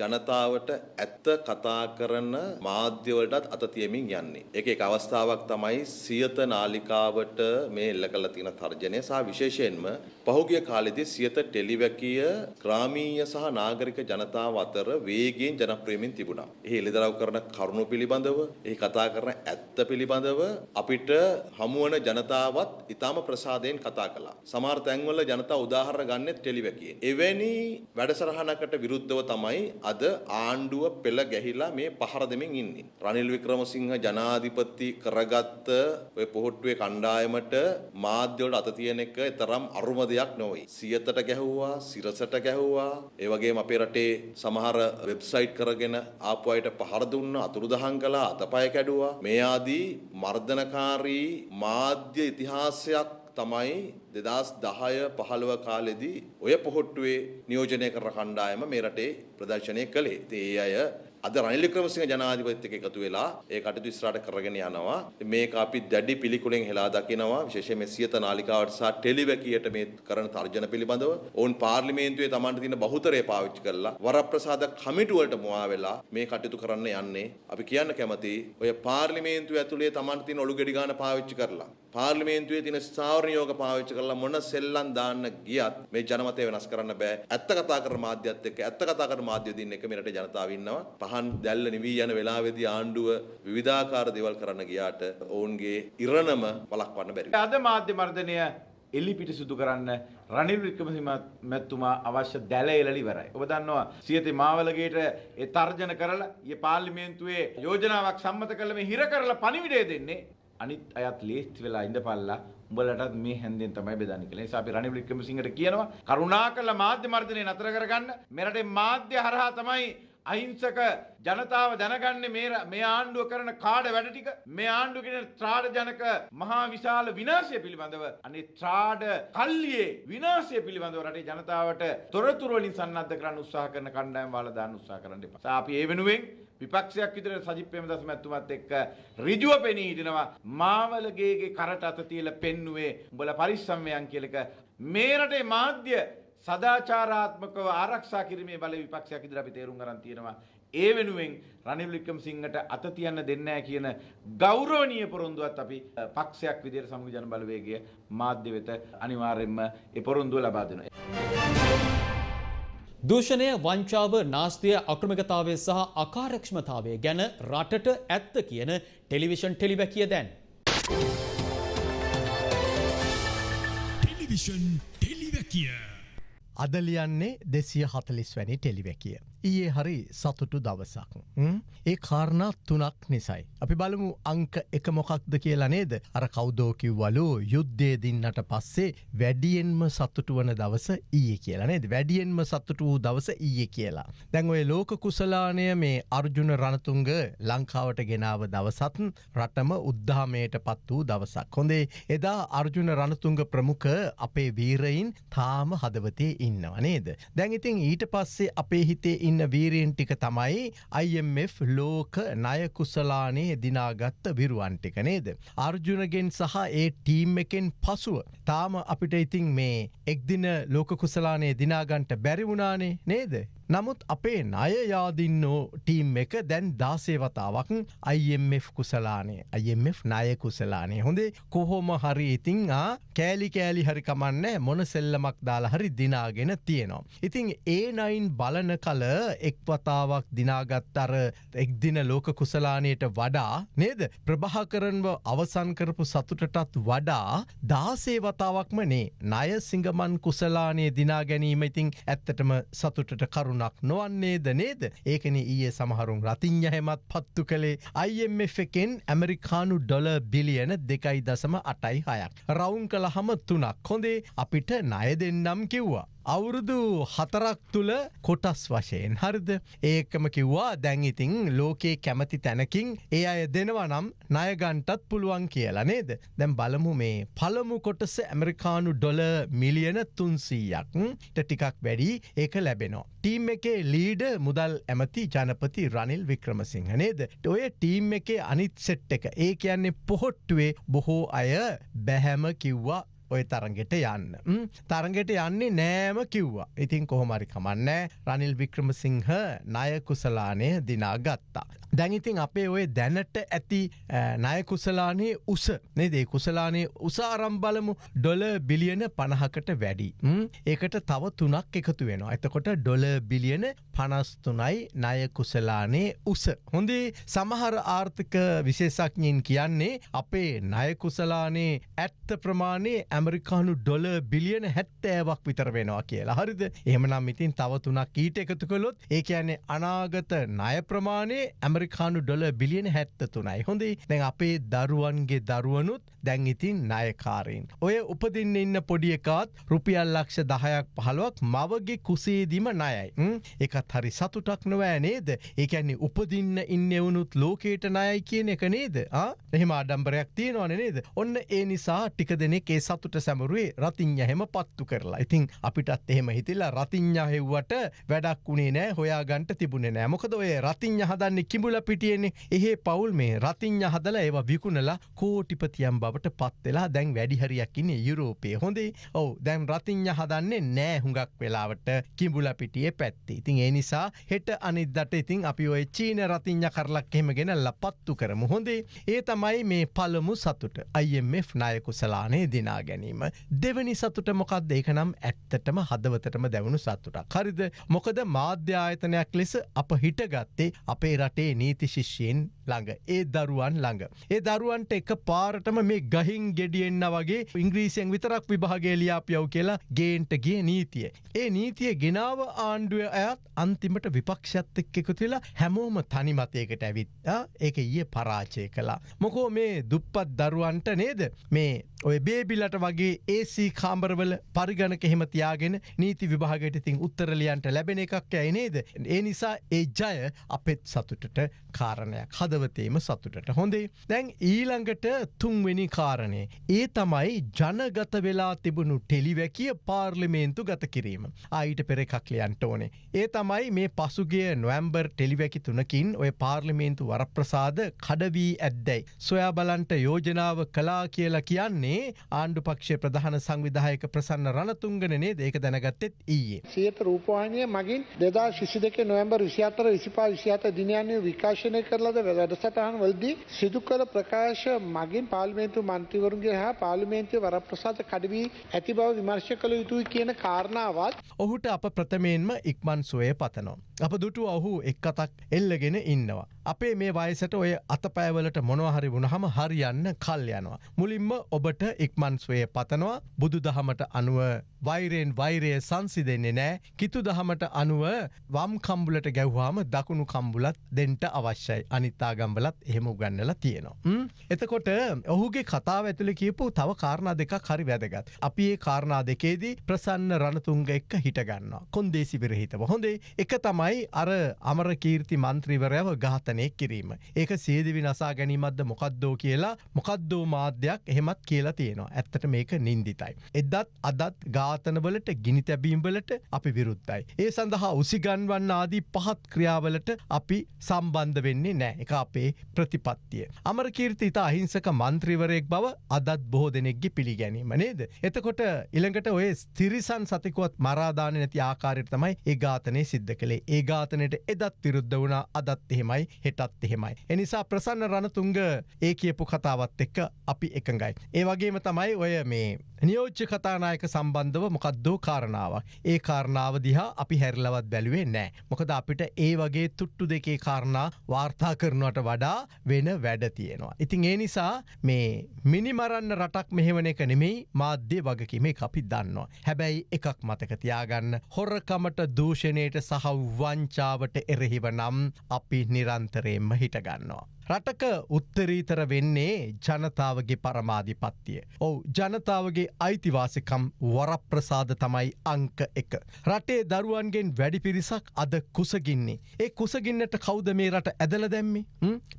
ජනතාවට ඇත්ත කතා කරන මාධ්‍යවලටත් අත තියමින් යන්නේ. ඒක එක අවස්ථාවක් තමයි සියත නාලිකාවට මේ එල්ල කළ තියෙන තර්ජනය සහ විශේෂයෙන්ම පහුගිය කාලෙදී සියත ටෙලිවැකිය ග්‍රාමීය සහ නාගරික ජනතාව අතර වේගයෙන් ජනප්‍රියමින් තිබුණා. එහි එළිදරව් කරන කරුණු පිළිබඳව, එහි කතා කරන ඇත්ත පිළිබඳව අපිට හමුවන ජනතාවත් ඊටම ප්‍රසාදයෙන් කතා කළා. සමහර තැන්වල ජනතාව උදාහරණ ගන්නෙත් ටෙලිවැකියෙන්. එවැනි වැඩසටහනකට විරුද්ධව තමයි අද ආණ්ඩුව පෙළ ගැහිලා මේ පහර දෙමින් ඉන්නේ. රනිල් වික්‍රමසිංහ ජනාධිපති කරගත්ත ඔය පොහොට්ටුවේ කණ්ඩායමට මාධ්‍යවලට අත තියෙන එක තරම් අරුම දෙයක් නොවේ. සියතට ගැහුවා, සිරසට ගැහුවා, ඒ වගේම අපේ රටේ සමහර වෙබ්සයිට් කරගෙන ආපු අයට පහර දුන්නා, අතුරුදහන් කළා, අතපය කැඩුවා. මේ ආදී මර්ධනකාරී මාධ්‍ය ඉතිහාසයක් තමයි දෙදස් දහය පහළව කාලෙදී ඔය පොහොට්ටුවේ නියෝජනය කර කණ්ඩායම මේ රටේ ප්‍රදර්ශනය කළේ. ඒ අය අද රනිල් වික්‍රමසිංහ ජනාධිපතිත් එක්ක එකතු වෙලා ඒ කටයුතු ඉස්සරහට කරගෙන යනවා. මේක අපි දැඩි පිළිකුලෙන් හෙලා දකිනවා. විශේෂයෙන් මේ සියත නාලිකාවට සහ ටෙලිවැකියට මේ කරන තර්ජන පිළිබඳව. ඔවුන් පාර්ලිමේන්තුවේ Tamanට තියෙන බහුතරය පාවිච්චි කරලා වරප්‍රසාද කමිටු වලට මුවා වෙලා මේ කටයුතු කරන්න යන්නේ. අපි කියන්න කැමති ඔය පාර්ලිමේන්තුව ඇතුලේ Tamanට තියෙන ඔලු ගෙඩි ගන්න පාවිච්චි කරලා පාර්ලිමේන්තුවේ තියෙන ස්ථාවර නියෝග පාවිච්චි කරලා මොන සෙල්ලම් දාන්න ගියත් මේ ජනමතය වෙනස් කරන්න බෑ. ඇත්ත කතා කරන මාධ්‍යත් එක්ක ඇත්ත කතා කරන මාධ්‍ය දින්න එක මේ රටේ ජනතාව ඉන්නවා. පහන් දැල්ල නිවී යන වෙලාවේදී ආණ්ඩුව විවිධාකාර දේවල් කරන්න ගියාට ඔවුන්ගේ ඉරණම වළක්වන්න බැරි. අද මාධ්‍ය මර්ධනය එල්ලි පිටිසුදු කරන්න රනිල් වික්‍රමසිංහ මැතිතුමා අවශ්‍ය දැල එළලි ඉවරයි. ඔබ දන්නවා සියතේ මාවලගේට ඒ තර්ජන කරලා ඊ පාර්ලිමේන්තුවේ යෝජනාවක් සම්මත කළ මේ හිර කරලා පණිවිඩය දෙන්නේ අනිත් අයත් ලේස්ති වෙලා ඉඳපල්ලා උඹලටත් මේ හැන්දෙන් තමයි බෙදන්නේ කියලා. ඒ නිසා අපි රනිල් වික්‍රමසිංහට කියනවා කරුණාකරලා මාධ්‍ය මර්ධනය නතර කරගන්න. මෙරටේ මාධ්‍ය හරහා තමයි අහිංසක ජනතාව දැනගන්නේ මේ මේ ආණ්ඩුව කරන කාඩ වැඩ ටික. මේ ආණ්ඩුව කියන ත්‍රාඩ ජනක මහා විශාල විනාශය පිළිබඳව අනේ ත්‍රාඩ කල්ලියේ විනාශය පිළිබඳව රටේ ජනතාවට තොරතුරු වලින් සන්නද්ධ කරන්න උත්සාහ කරන කණ්ඩායම් වල දාන්න උත්සාහ කරන්න එපා. අපි ඒ වෙනුවෙන් විපක්ෂයක් විදිහට සජිත් ප්‍රේමදාස මැතිතුමත් එක්ක ඍජුව පෙනී හිටිනවා මාවලගේගේ කරට අත තියලා පෙන්නුවේ උඹලා පරිස්සම් වෙයන් කියලා එක මේ රටේ මාධ්‍ය සදාචාරාත්මකව ආරක්ෂා කිරීමේ බල විපක්ෂයක් ඉදිරියට අපි තේරුම් ගන්න තියෙනවා. ඒ වෙනුවෙන් රනිල් වික්‍රමසිංහට අත තියන්න දෙන්නේ නැහැ කියන ගෞරවනීය පොරොන්දුවත් අපි පක්ෂයක් විදිහට සමග ජන බලවේගය මාධ්‍ය වෙත අනිවාර්යයෙන්ම ඒ පොරොන්දුව ලබා දෙනවා. දූෂණය වංචාව නාස්තිය අක්‍රමිකතාවය සහ අකාරක්ෂමතාවය ගැන රටට ඇත්ත කියන ටෙලිවිෂන් ටෙලිවැකිය දැන්. ටෙලිවිෂන් ටෙලිවැකිය. අදලියන්නේ දෙසිය හතලිස් වැනි ටෙලිවැකිය. ඊයේ හරි සතුටු දවසක්. ඒ කාරණා තුනක් නිසයි. අපි බලමු අංක එක මොකක්ද කියලා නේද. අර කෞදෝකිව්වලු යුද්ධය දින්නට පස්සේ වැඩියෙන්ම සතුටු වන දවස ඊය කියලා නේද. වැඩියෙන්ම සතුටු වූ දවස ඊය කියලා. දැන් ඔය ලෝක කුසලානය මේ අර්ජුන රණතුංග ලංකාවට ගෙනාව දවසත් රටම උද්ධාමයට පත් වූ දවසක්. හොඳේ එදා අර්ජුන රණතුංග ප්‍රමුඛ අපේ වීරයින් තාම හදවතේ ඉන්නව නේද. දැන් ඉතින් ඊට පස්සේ අපේ හිතේ ඉන්න වීරයෙන් ටික තමයි IMF ලෝක නයකුසලානේ දිනාගත්ත විරුවන්ටික නේද. අර්ජුනගෙන් සහ ඒ ටීම් එකෙන් පසුව. තාම අපිට ඉතින් මේ එක්දින ලෝක කුසලානේ දිනාගන්ට බැරිවුණානේ නේද. නමුත් අපේ ණයයාදින්නෝ ටීම් එක දැන් දාසේවතාවක් IMF කුසලානේ. IMF ණය කුසලානේ. හොඳේ කොහොම හරි ඉතිං කෑලි කෑලි හරි කමන්න මොන සෙල්ලමක් දාලා හරි දිනාගෙන තියෙනවා. ඉතිං ඒ නයින් බලන කල එක්වතාවක් දිනාගත් අර එක්දින ලෝක කුසලානයට වඩා නේද? ප්‍රභාකරන්ව අවසන් කරපු සතුටටත් වඩා දාසේ වතාවක්ම නේ. ණය සිංගමන් කුසලානය දිනා ගැනීම ඉතිං ඇත්තටම සතුටට කරුණක් නොවන්නේද නේද ඒකන ඊයේ සමහරුම් රතිං්ඥ හෙමත් පත්තු කළේ IMF එකෙන් ඇමරිකානු ඩොල බිලියන දෙකයි දසම අටයි හයක්. රවුන් කළ හම තුනක් හොඳේ අපිට ණය දෙන්නම් කිව්වා. අවුරුදු හතරක් තුළ කොටස් වශයෙන් හරිද ඒකම කිව්වා දැංඉතිං ලෝකයේ කැමති තැනකින් ඒ අය දෙනවා නම් ණයගන්ටත් පුළුවන් කියලා නේද දැම් බලමු මේ පළමු කොටස ඇමරිකානු ඩොල මිලියන තුන්සීයක් ටිකක් වැඩි ඒක ලැබෙනවා. ටීම් එකේ ලීඩ මුදල් ඇමති ජනපති රනිල් වික්‍රමසිංහ නේද. ඔය ටීම් එකේ අනිත් සෙට් එක ඒ කියන්නේ පොහොට්ටුවේ බොහෝ අය බැහැම කිව්වා ඔය තරගෙට යන්න. තරගෙට යන්නේ නෑම කිව්වා. ඉතින් කොහොමරි කමන්නෑ රනිල් වික්‍රමසිංහ ණය කුසලානය දිනා ගත්තා. දැඟිතින් අපේ ඔය දැනට ඇති ණය කුසලානේ උස නෙදේ කුසලානේ උසාරම් බලමු ඩොල බිලියන පණහකට වැඩි. ඒකට තව තුනක් එකතු වෙනවා. එතකොට ඩොල බිලියන පනස්තුනයි ණය කුසලානේ උස. හොඳේ සමහර ආර්ථික විශේෂඥයෙන් කියන්නේ අපේ ණය කුසලානේ ඇත්ත ප්‍රමාණය ඇමරිකානු ඩොල බිලියන හැත්තෑවක් විතර වෙනවා කියලා හරිද එහමනම් ඉතින් තව තුනක් ඊට එකතු කළොත් ඒ කියන්නේ අනාගත ණය ප්‍රමාණය ඇමරිකානු ඩොල බිලියන හැත්ත තුනයි හොඳේ. දැන් අපේ දරුවන්ගේ දරුවනුත් දැන් ඉතින් ණයකාරයෙන්. ඔය උපදින්න ඉන්න පොඩි එකත් රුපියල් ලක්ෂ දහයක් පහළුවක් මවගේ කුසේදිම ණයයි. එකත් හරි සතුටක් නොවෑ නේද? ඒකැන්නේ උපදින්න ඉන්න එවුනුත් ලෝකේට ණයයි කියන එක නේද? එහෙම අඩම්බරයක් තියෙනවන නේද? ඔන්න ඒ නිසා ටික දෙනෙක් ඒ සතුට සැමරුවේ රතිං්ඥ හෙම පත්තු කරලා. ඉතින් අපිටත් එහෙම හිතිල්ලා රතිං්ඥා හෙව්වට වැඩක් වුණේ නෑ හොයාගන්ට තිබුණේ නෑ. මොකද ඔය රතිං්ඥ හදන්න කිඹුල පිටියෙන්නේ. එහෙ පවුල් මේ රතිං්ඥ හදල ඒවා විකුණලා කෝටිපතියම් බවට පත්වෙලා දැන් වැඩිහරියක්කින්න යුරෝපය. හොඳේ? ඔව. දැන් රතිං්ඥ හදන්නේ නෑ හුඟක් වෙලාවට කිඹුල පිටිය පැත්ති. ඉතින් ඒ නිසා හෙට අනිදට ඉතින් අපි ඔය චීන රතිං්ඥ කරලක් එහෙම ගෙනල්ල පත්තු කරමු. හොඳේ? ඒ තමයි මේ පළමු සතුට. IMF නායකුසලානේ දිනා ගැනීම. දෙවනි සතුට මොකක්ද ඒක නම් ඇත්තටම හදවතටම දැවුණු සතුටක්. හරිද? මොකද මාධ්‍යායතනයක් ලෙස අප හිටගත්තේ අපේ රටේ නීති ශිෂ්‍යයෙන් ළඟ ඒ දරුවන් ළඟ. ඒ දරුවන්ට එක පාරටම මේ ගහින් ගෙඩියෙන්න්න වගේ ඉංග්‍රීසියෙන් විතරක් විභාගේ ලියාපියව් කියලා ගේන්ට ගිය නීතිය. ඒ නීතිය ගෙනාව ආණ්ඩුව ඇත් අන්තිමට විපක්ෂත් එක් එකතු වෙලා හැමෝම තනිමතයකට ඇවිත් ඒක ඊය පරාචය කලා. මොකෝ මේ දුප්පත් දරුවන්ට නේද මේ ඔය බේබිලට වගේ ඒසී කාම්බරවල පරිගණක එහෙම තියාගෙන නීති විභාගයට ඉතින් උත්තරලියන්ට ලැබෙන එකක් ඇයි නේද. ඒ නිසා ඒ ජය අපෙත් සතුටට කාරණයක් හදවතේම සතුටට හොඳේ. දැන් ඊළඟට තුන්වෙනි කාරණය. ඒ තමයි ජනගත වෙලා තිබුණු ටෙලිවැකිය පාර්ලිමේන්තු ගත කිරීම. ආයිට පෙර එකක් ලියන්ට ඕනේ. ඒ තමයි මේ පසුගේ නොවම්බර් ටෙලිවැකි තුනකින් ඔය පාර්ලිමේන්තු වරප්‍රසාද කඩවී ඇද්දැයි. සොයා බලන්ට යෝජනාව කලා කියලා කියන්නේ ආණ්ඩු පක්ෂය ප්‍රධාන සංවිධායක ප්‍රසන්න රණතුංගනනේ ඒක දැනගත්තෙත් ඊයේ. සියත රූපවාහිනිය මගින් දෙදා ශිසි දෙක නොවම්බර් විසිහතර විසිපා විසිහත දිනයන්නේ විකාශනය කරලද වැඩසටහන් වලදී සිදු කළ ප්‍රකාශ මගින් පාර්ලිමේන්තු මන්ත්‍රීවරුන්ගේ හා පාර්ලිමේන්තුවේ වරප්‍රසාද කඩවී ඇති බව විමර්ශ කළ යුතුයි කියන කාරණාවත් ඔහුට අප ප්‍රථමයෙන්ම ඉක්මන් සොය පතනවා. අප දුටු ඔහු එක් අතක් එල්ලගෙන ඉන්නවා. අපේ මේ වයසට ඔය අතපෑවලට මොනවහරි වුණහම හරියන්න කල් යනවා. මුලින්ම ඔබට ඉක්මන් ස්වය පතනවා බුදු දහමට අනුව වෛරයෙන් වෛරය සංසි දෙන්නේ නෑ කිතු දහමට අනුව වම් කම්බුලට ගැව්වාම දකුණු කම්බුලත් දෙන්ට අවශ්‍යයි අනිත්තාගම්බලත් එහෙම උගන්නල තියෙනවා. එතකොට ඔහුගේ කතාව ඇතුළ කියපු තව කාරණා දෙකක් හරි වැදගත්. අපි ඒ කාරණා දෙකේදී ප්‍රසන්න රණතුන්ග එක්ක හිටගන්නවා. කොන්දේසි විරහිතව හොඳේ එක තමයි අර අමර කීර්ති මන්ත්‍රීවරයව ඝාතනය ඝාතනය කිරීම. ඒක සේදිවි නසා ගැනීමත්ද මොකක්දෝ කියලා මොකක්දෝ මාධ්‍යයක් එහෙමත් කියලා තියෙනවා. ඇත්තට මේක නින්දිතයි. එදත් අදත් ඝාතනවලට ගිනි තැබීම්වලට අපි විරුද්ධයි. ඒ සඳහා උසිගන්වන්න ආදී පහත් ක්‍රියාවලට අපි සම්බන්ධ වෙන්නේ නෑ එක අපේ ප්‍රතිපත්තිය. අමර කීර්ති ඉතා අහිංසක මන්ත්‍රීවරයෙක් බව අදත් බොහෝ දෙනෙක්ගි පිළිගැනීම නේද. එතකොට ඉළඟට ඔය ස්තිරිසන් සතිකුවත් මරාධාන නැති ආකාරයට තමයි ඒ ඝාතනය සිද්ධ කළේ ඒ ඝාතනයට එදත් විරුද්ධ වුණා අදත් එහෙමයි හෙටත් එහෙමයි. එනිසා ප්‍රසන්න රණතුංග ඒ කියපු කතාවත් එක්ක අපි එකඟයි. ඒ වගේම තමයි ඔය මේ නියෝච්ච කතානායක සම්බන්ධව මොකක්දෝ කාරණාවක්. ඒ කාරණාව දිහා අපි හැරලවත් බැලුවේ නෑ. මොකද අපිට ඒ වගේ තුට්ටු දෙකේ කාරණා වාර්තා කරනවට වඩා වෙන වැඩ තියෙනවා. ඉතින් ඒ නිසා මේ මිනිමරන්න රටක් මෙහෙවන එක නෙමෙයි මාධ්‍ය වගකීමේ අපි දන්නවා. හැබැයි එකක් මතකතියාගන්න හොරකමට දූෂණයට සහ වංචාවට එරෙහිව නම් අපි නිරන්තරයෙන්ම හිටගන්නවා. රටක උත්තරීතර වෙන්නේ ජනතාවගේ පරමාධිපත්තිය. ඔවු ජනතාවගේ අයිතිවාසිකම් වරප්‍රසාද තමයි අංක එක. රටේ දරුවන්ගෙන් වැඩි පිරිසක් අද කුසගින්නේ. ඒ කුසගින්නට කෞද මේ රට ඇදල දැම්මි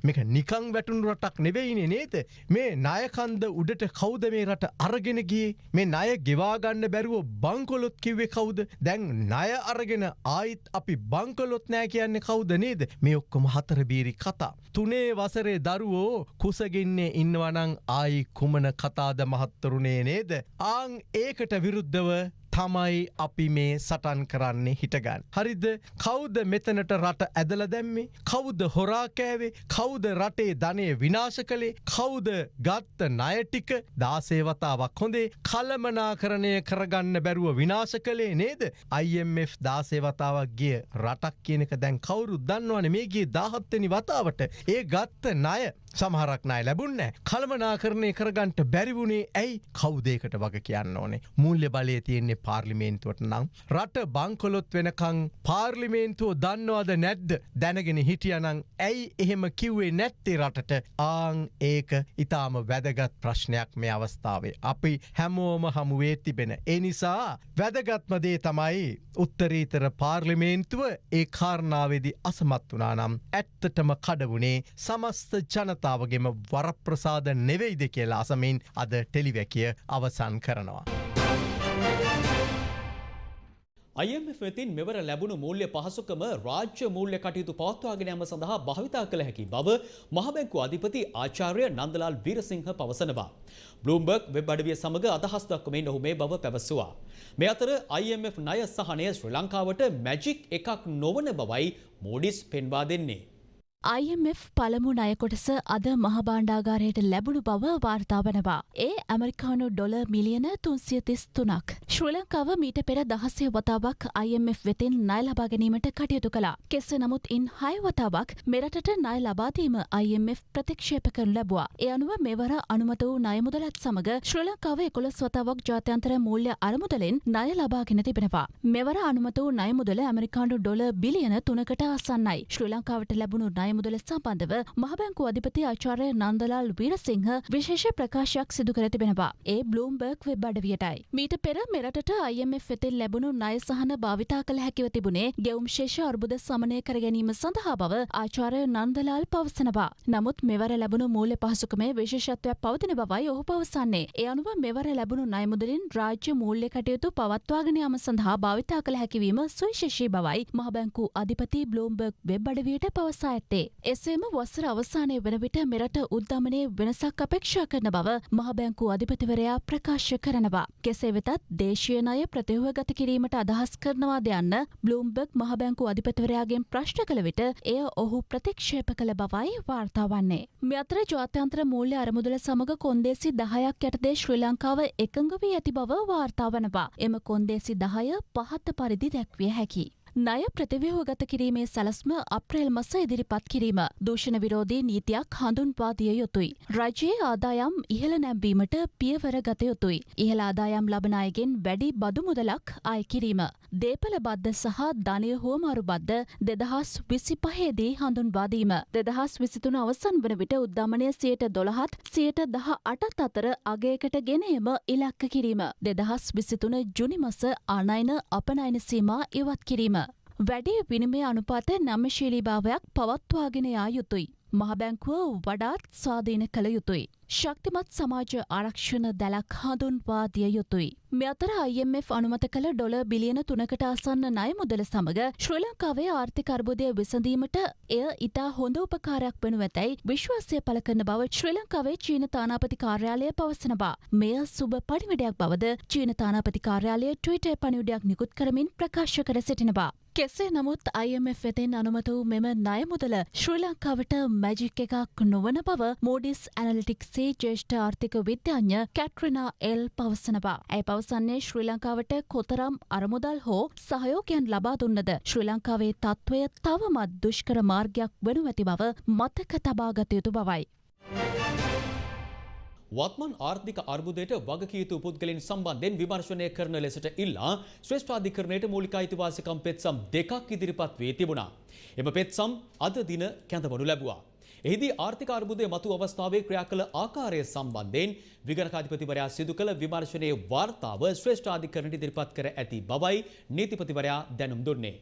මේක නිකං වැටුණු රටක් නෙවෙයිනේ නේද. මේ නායකන්ද උඩට කෞද මේ රට අරගෙන ගිය මේ ණය ගෙවාගන්න බැරුව බංකොලොත් කිව්වේ කවුද දැන් ණය අරගෙන ආයිත් අපි බංකොලොත් නෑ කියන්නේ කවුද නේද මේ ඔක්කොම හතරබීරි කතා. තුනේ වසරේ දරුවෝ කුසගින්නේ ඉන්නවනං ආයි කුමන කතාද මහත්තරුණේ නේද. ආං ඒකට විරුද්ධව තමයි අපි මේ සටන් කරන්නේ හිටගන්න. හරිද? කෞද මෙතනට රට ඇදල දැම්මේ? කෞද හොරාකෑවේ කෞද රටේ ධනය විනාශ කළේ? කෞද ගත්ත ණයටික දාසේවතාවක් හොඳේ? කළමනා කරණය කරගන්න බැරුව විනාශ කළේ නේද? IMF දාසේවතාවක් ගිය රටක් කියනක දැන් කවුරු දන්නවන. මේගේ දාහත්තනි වතාවට. ඒ ගත්ත ණය සමහරක් නයි ලැබුන්න කළමනාකරණය කරගන්ට බැරිවුණේ ඇයි? කවුදේකට වග කියන්න ඕනේ? මුල්්‍ය බලය තියෙන්නේ පාර්ලිමේන්තුවට නම්. රට බංකොලොත් වෙනකං පාර්ලිමේන්තුව දන්නවාද නැද්ද? දැනගෙන හිටියනං ඇයි එහෙම කිව්වේ නැත්තේ රටට? ආං ඒක ඉතාම වැදගත් ප්‍රශ්නයක් මේ අවස්ථාවේ. අපි හැමෝම හමුවේ තිබෙන. ඒ නිසා වැදගත්මදේ තමයි උත්තරීතර පාර්ලිමේන්තුව ඒ කාරණාවේදි අසමත් වනා නම් ඇත්තටම කඩවුණේ සමස්ත ජනතා ජනතාවගේම වරප්‍රසාද නෙවෙයිද කියලා අසමින් අද ටෙලිවැකිය අවසන් කරනවා. IMF වෙතින් මෙවර ලැබුණු මූල්‍ය පහසුකම රාජ්‍ය මූල්‍ය කටයුතු පවත්වාගෙන යාම සඳහා භාවිතා කළ හැකි බව මහබැංකු අධිපති ආචාර්ය නන්දලාල් වීරසිංහ පවසනවා. බ්ලූම්බර්ග් වෙබ් අඩවිය සමග අදහස් දක්වමින් ඔහු මේ බව පැවසුවා. මේ අතර IMF ණය සහනය ශ්‍රී ලංකාවට මැජික් එකක් නොවන බවයි මෝඩිස් පෙන්වා දෙන්නේ. IMF පළමු ණයකොටස අද මහබාණ්ඩාගාරයට ලැබුණු බව වාර්තා වනවා. ඒ ඇමරිකානු ඩොල මිලියන තුන්සිය තිස් තුනක්. ශ්‍රී ලංකාව මීට පෙර දහසය වතාවක් IMF වෙතින් ණය ලබා ගැනීමට කටයුතු කළා. කෙසේ නමුත් ඉන් හය වතාවක් මෙරටට ණය ලබාදීම IMF ප්‍රතික්ෂේප කරනු ලැබුවා. ඒ අනුව මෙවර අනුමත වූ ණය මුදලත් සමග ශ්‍රී ලංකාව එකොළොස් වතාවක් ජාත්‍යන්තර මූල්‍ය අරමුදලෙන් ණය ලබාගෙන තිබෙනවා. මෙවර අනුමත වූ ණය මුදල ඇමරිකානු ඩොල බිලියන තුනකට ආසන්නයි. ශ්‍රී ලංකාවට ලැබුණු ණය මුදල සම්බන්ධව මහබැංකු අධිපති ආචාර්ය නන්දලාල් වීරසිංහ විශේෂ ප්‍රකාශයක් සිදු කර තිබෙනවා. ඒ බ්ලූම්බර්ග් වෙබ් අඩවියටයි. මීට පෙර මෙරටට IMF වෙතින් ලැබුණු ණය සහන භාවිතා කළ හැකිව තිබුණේ ගෙවුම් ශේෂ අර්බුද සමනය කර ගැනීම සඳහා බව ආචාර්ය නන්දලාල් පවසනවා. නමුත් මෙවර ලැබුණු මූල්‍ය පහසුකමේ විශේෂත්වයක් පවතින බවයි ඔහු පවසන්නේ. ඒ අනුව මෙවර ලැබුණු ණය මුදලින් රාජ්‍ය මූල්‍ය කටයුතු පවත්වාගෙන යාම සඳහා භාවිතා කළ හැකිවීම සුවිශේෂී බවයි මහබැංකු අධිපති බ්ලූම්බර්ග් වෙබ් අඩවියට පවසා ඇත්තේ. එසේම වසර අවසානය වන විට මෙරට උද්දමනයේ වෙනසක් අපේක්ෂා කරන බව මහබැංකු අධිපතිවරයා ප්‍රකාශ කරනවා. කෙසේ වෙතත් දේශීය ණය ප්‍රතිව්‍යුහගත කිරීමට අදහස් කරනවාද යන්න බ්ලූම්බර්ග් මහබැංකු අධිපතිවරයාගෙන් ප්‍රශ්න කළ විට එය ඔහු ප්‍රතික්ෂේප කළ බවයි වාර්තා වන්නේ. මේ අතර ජාත්‍යන්තර මූල්‍ය අරමුදල සමග කොන්දේසි දහයක් යටතේ ශ්‍රී ලංකාව එකඟ වී ඇති බව වාර්තා වනවා. එම කොන්දේසි දහය පහත පරිදි දැක්විය හැකි. ණය ප්‍රතිව්‍යුහගත කිරීමේ සැලස්ම අප්‍රේල් මස ඉදිරිපත් කිරීම දූෂණ විරෝධී නීතියක් හඳුන්වා දිය යුතුයි. රජයේ ආදායම් ඉහළ නැම්වීමට පියවර ගත යුතුයි. ඉහළ ආදායම් ලබන අයගෙන් වැඩි බදු මුදලක් අය කිරීම. දේපල බද්ධ සහ ධනය හුවමාරු බද්ධ දෙදහස් විසි පහේදී හඳුන්වා දීම. දෙදහස් විසිතුන අවසන් වන විට උද්දමනය සියයට දොළහත් සියයට දහ අටත් අතර අගයකට ගෙනීම ඉලක්ක කිරීම. දෙදහස් විසිතුන ජුනිමස අනයින අපනයින සීමා ඉවත් කිරීම. වැඩි විනිමය අනුපාත නම්‍යශීලී භාවයක් පවත්වාගෙන යා යුතුයි. මහබැංකුව වඩාත් ස්වාධීන කළ යුතුයි. ශක්තිමත් සමාජ ආරක්ෂණ දැලක් හඳුන්වා දිය යුතුයි. මෙ අතර IMF අනුමත කළ ඩොල බිලියන තුනකට අසන්න ණය මුදල සමග ශ්‍රී ලංකාවේ ආර්ථික අර්බුදය විසඳීමට එය ඉතා හොඳ උපකාරයක් වනු ඇතැයි විශ්වාසය පළ කරන බව ශ්‍රී ලංකාවේ චීන තානාපති කාර්යාලය පවසනවා. මෙය සුබ පණිවිඩයක් බවද චීන තානාපති කාර්යාලය ට්විටර් පණිවිඩයක් නිකුත් කරමින් ප්‍රකාශ කර සිටිනවා. කෙසේ නමුත් IMF වෙතෙන් අනුමත වූ මෙම ණය මුදල ශ්‍රී ලංකාවට මැජික් එකක් නොවන බව මෝඩිස් ඇනලිටික්සේ ජේෂ්ඨ ආර්ථික විද්‍යාඥ කැට්‍රනා එල් පවසනවා. ඇය පවසන්නේ ශ්‍රී ලංකාවට කොතරම් අරමුදල් හෝ සහයෝගයන් ලබා දුන්නද ශ්‍රී ලංකාවේ තත්ත්වය තවමත් දුෂ්කර මාර්ගයක් වනු ඇති බව මතක තබාගත යුතු බවයි. වත්මන් ආර්ථික අර්බුදයට වගකීතු පුද්ගලින් සම්බන්ධයෙන් විමර්ශනය කරන ලෙසට ඉල්ලා ශ්‍රේෂ්ඨාධිකරණයට මූලික අයිතිවාසිකම් පෙත්සම් දෙකක් ඉදිරිපත් වී තිබුණා. එම පෙත්සම් අද දින කැඳවනු ලැබුවා. එහිදී ආර්ථික අර්බුදය මතු අවස්ථාවේ ක්‍රියා කළ ආකාරය සම්බන්ධයෙන් විගණකාධිපතිවරයා සිදු කළ විමර්ශනයේ වාර්තාව ශ්‍රේෂ්ඨාධිකරණයට ඉදිරිපත් කර ඇති බවයි නීතිපතිවරයා දැනුම් දුන්නේ.